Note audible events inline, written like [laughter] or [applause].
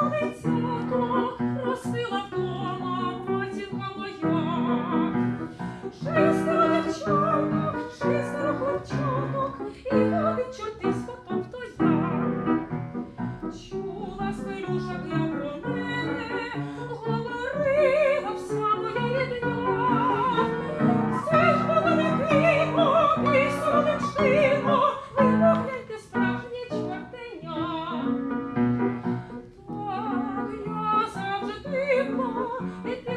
always Oh, [laughs]